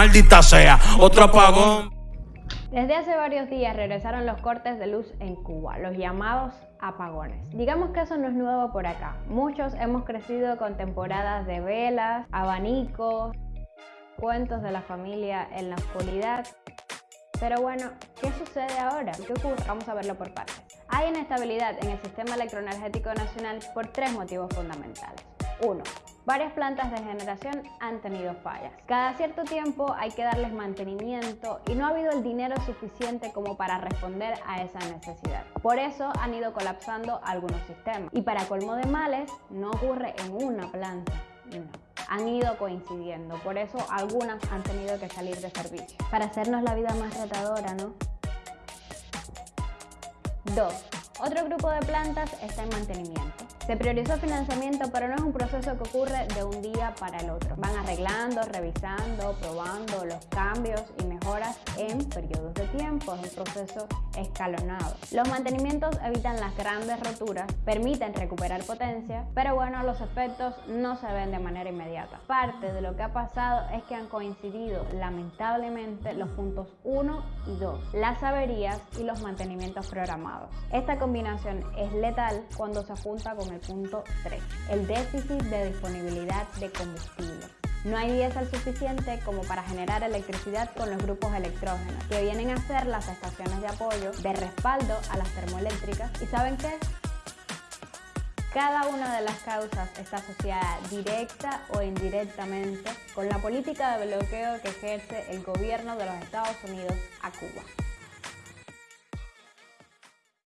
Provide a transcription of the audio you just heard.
Maldita sea, otro apagón. Desde hace varios días regresaron los cortes de luz en Cuba, los llamados apagones. Digamos que eso no es nuevo por acá. Muchos hemos crecido con temporadas de velas, abanicos, cuentos de la familia en la oscuridad. Pero bueno, ¿qué sucede ahora? ¿Qué ocurre? Vamos a verlo por partes. Hay inestabilidad en el sistema electroenergético nacional por tres motivos fundamentales. Uno, Varias plantas de generación han tenido fallas. Cada cierto tiempo hay que darles mantenimiento y no ha habido el dinero suficiente como para responder a esa necesidad. Por eso han ido colapsando algunos sistemas. Y para colmo de males, no ocurre en una planta, no han ido coincidiendo, por eso algunas han tenido que salir de servicio. Para hacernos la vida más retadora, ¿no? 2. Otro grupo de plantas está en mantenimiento. Se priorizó financiamiento, pero no es un proceso que ocurre de un día para el otro. Van arreglando, revisando, probando los cambios y mejoras en periodos de tiempo. Es un proceso escalonado. Los mantenimientos evitan las grandes roturas, permiten recuperar potencia, pero bueno, los efectos no se ven de manera inmediata. Parte de lo que ha pasado es que han coincidido lamentablemente los puntos 1 y 2, las averías y los mantenimientos programados. Esta es letal cuando se junta con el punto 3, el déficit de disponibilidad de combustible. No hay diésel suficiente como para generar electricidad con los grupos electrógenos, que vienen a ser las estaciones de apoyo de respaldo a las termoeléctricas. ¿Y saben qué? Cada una de las causas está asociada directa o indirectamente con la política de bloqueo que ejerce el gobierno de los Estados Unidos a Cuba.